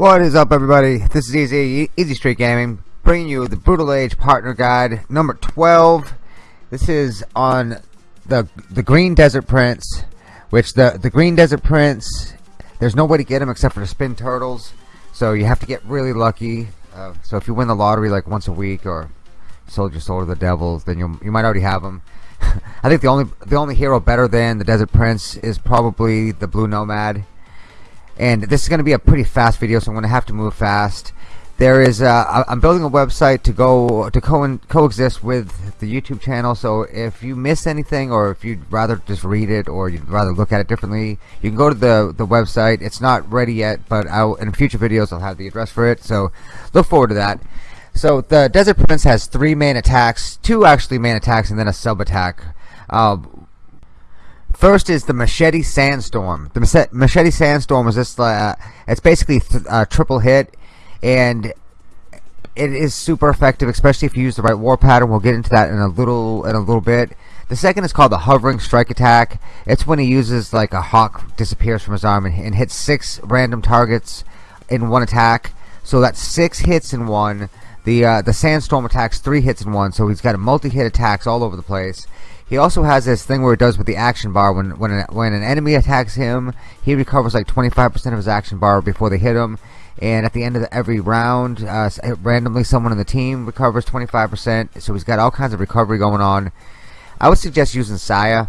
What is up everybody? This is Easy, Easy Street Gaming, bringing you the Brutal Age Partner Guide number 12. This is on the the Green Desert Prince, which the, the Green Desert Prince, there's no way to get him except for the spin turtles, so you have to get really lucky. Uh, so if you win the lottery like once a week or sold your soul to the devils, then you you might already have him. I think the only the only hero better than the Desert Prince is probably the Blue Nomad and this is going to be a pretty fast video so I'm going to have to move fast. There is uh, I'm building a website to go to co coexist with the YouTube channel so if you miss anything or if you'd rather just read it or you'd rather look at it differently you can go to the the website. It's not ready yet but I'll, in future videos I'll have the address for it so look forward to that. So the Desert Prince has three main attacks two actually main attacks and then a sub attack uh, First is the Machete Sandstorm. The Machete Sandstorm is this. Uh, it's basically a uh, triple hit, and it is super effective, especially if you use the right war pattern. We'll get into that in a little in a little bit. The second is called the Hovering Strike Attack. It's when he uses like a hawk disappears from his arm and, and hits six random targets in one attack. So that's six hits in one. The uh, the Sandstorm attacks three hits in one. So he's got a multi-hit attacks all over the place. He also has this thing where it does with the action bar. When when an, when an enemy attacks him, he recovers like 25% of his action bar before they hit him. And at the end of the, every round, uh, randomly someone in the team recovers 25%. So he's got all kinds of recovery going on. I would suggest using Saya.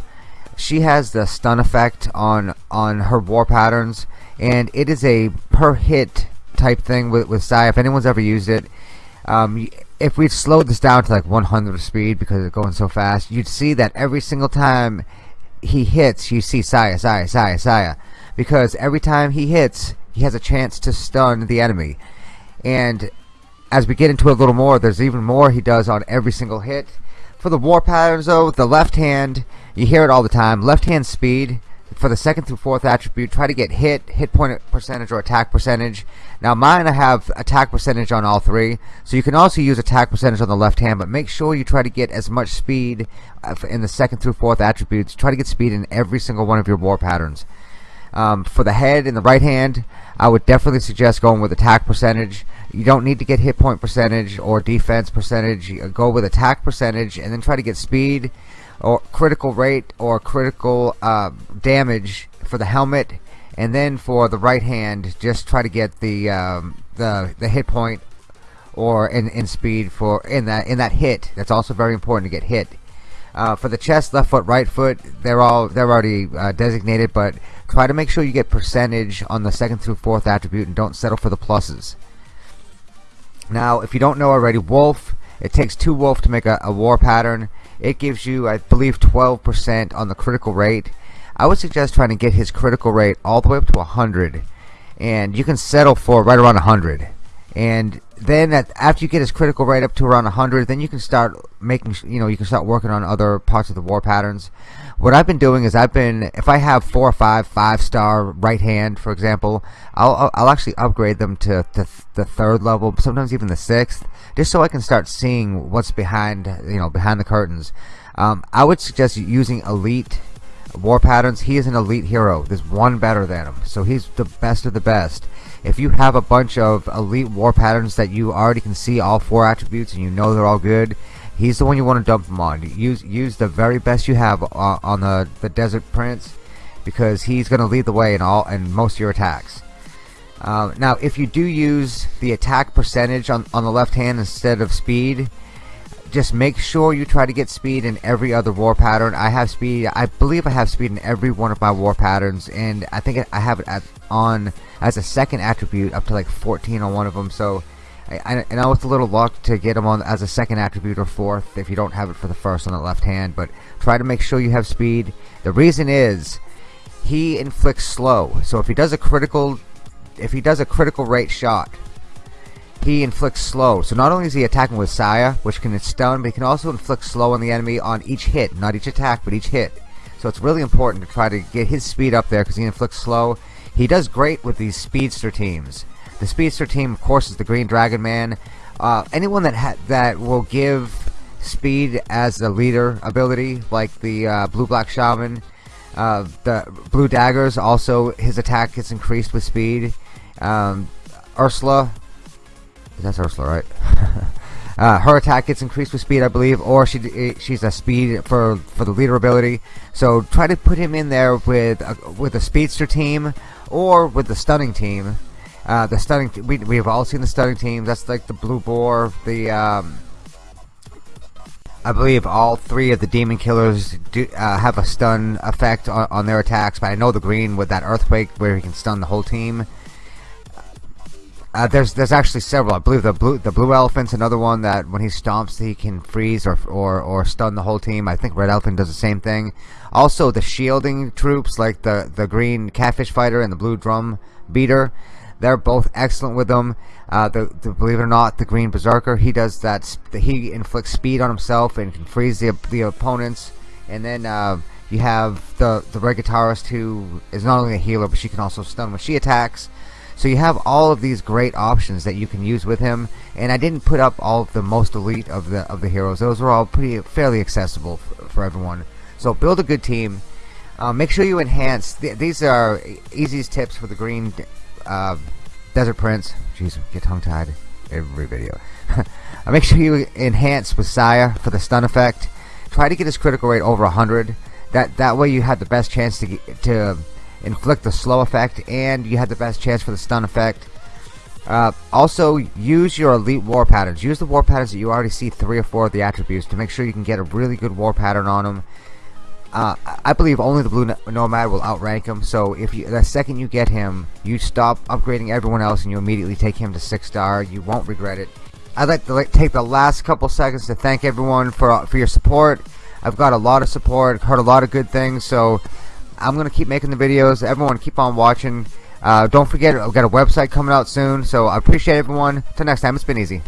She has the stun effect on on her war patterns, and it is a per hit type thing with with Saya. If anyone's ever used it, um, if we slowed this down to like 100 speed because it's going so fast, you'd see that every single time he hits, you see Saya, Saya, Saya, Saya. Because every time he hits, he has a chance to stun the enemy. And as we get into it a little more, there's even more he does on every single hit. For the war patterns though, the left hand, you hear it all the time, left hand speed for the second through fourth attribute, try to get hit, hit point percentage, or attack percentage. Now mine I have attack percentage on all three, so you can also use attack percentage on the left hand, but make sure you try to get as much speed uh, in the second through fourth attributes. Try to get speed in every single one of your war patterns. Um, for the head and the right hand, I would definitely suggest going with attack percentage. You don't need to get hit point percentage or defense percentage. Go with attack percentage and then try to get speed or critical rate or critical uh, damage for the helmet and then for the right hand just try to get the um, the the hit point or in, in speed for in that in that hit. That's also very important to get hit. Uh, for the chest left foot right foot they're all they're already uh, designated but try to make sure you get percentage on the second through fourth attribute and don't settle for the pluses. Now if you don't know already wolf it takes two wolf to make a, a war pattern it gives you I believe 12% on the critical rate. I would suggest trying to get his critical rate all the way up to 100 and you can settle for right around 100 and then at, after you get his critical rate up to around 100 then you can start making you know you can start working on other parts of the war patterns what I've been doing is I've been if I have four or five five star right hand for example I'll, I'll actually upgrade them to, to the third level sometimes even the sixth just so I can start seeing what's behind you know behind the curtains. Um, I would suggest using elite war patterns. He is an elite hero. There's one better than him. So he's the best of the best. If you have a bunch of elite war patterns that you already can see all four attributes and you know they're all good he's the one you want to dump them on use use the very best you have on, on the the desert prince because he's going to lead the way in all and most of your attacks. Uh, now if you do use the attack percentage on, on the left hand instead of speed just make sure you try to get speed in every other war pattern. I have speed I believe I have speed in every one of my war patterns and I think I have it at, on as a second attribute up to like 14 on one of them so I, I know it's a little luck to get them on as a second attribute or fourth if you don't have it for the first on the left hand but try to make sure you have speed the reason is he inflicts slow so if he does a critical if he does a critical rate shot he inflicts slow. So not only is he attacking with Saya, which can stun, but he can also inflict slow on the enemy on each hit. Not each attack, but each hit. So it's really important to try to get his speed up there because he inflicts slow. He does great with these speedster teams. The speedster team, of course, is the Green Dragon Man. Uh, anyone that that will give speed as a leader ability, like the uh, Blue Black Shaman, uh, the Blue Daggers, also his attack gets increased with speed. Um, Ursula. That's Ursula, right? uh, her attack gets increased with speed, I believe, or she eh, she's a speed for for the leader ability. So try to put him in there with a, with a speedster team or with the stunning team. Uh, the stunning we we've all seen the stunning team. That's like the blue boar, the um, I believe all three of the demon killers do uh, have a stun effect on, on, their attacks, but I know the green with that earthquake where he can stun the whole team. Uh, there's there's actually several. I believe the blue the blue elephant's another one that when he stomps he can freeze or or or stun the whole team. I think red elephant does the same thing. Also the shielding troops like the the green catfish fighter and the blue drum beater they're both excellent with them. Uh, the, the, believe it or not, the Green Berserker, he does that. He inflicts speed on himself and can freeze the the opponents. And then uh, you have the the Red Guitarist, who is not only a healer, but she can also stun when she attacks. So you have all of these great options that you can use with him. And I didn't put up all of the most elite of the of the heroes. Those were all pretty fairly accessible for, for everyone. So build a good team. Uh, make sure you enhance. Th these are easiest tips for the green uh, Desert Prince. Jeez, get tongue tied every video. make sure you enhance Messiah for the stun effect. Try to get his critical rate over 100. That that way you have the best chance to get, to inflict the slow effect, and you have the best chance for the stun effect. Uh, also, use your elite war patterns. Use the war patterns that you already see three or four of the attributes to make sure you can get a really good war pattern on them. Uh, I believe only the Blue Nomad will outrank him. So if you, the second you get him, you stop upgrading everyone else and you immediately take him to six star. You won't regret it. I'd like to like, take the last couple seconds to thank everyone for for your support. I've got a lot of support, heard a lot of good things. So I'm gonna keep making the videos. Everyone, keep on watching. Uh, don't forget, I've got a website coming out soon. So I appreciate everyone. Till next time, it's been easy.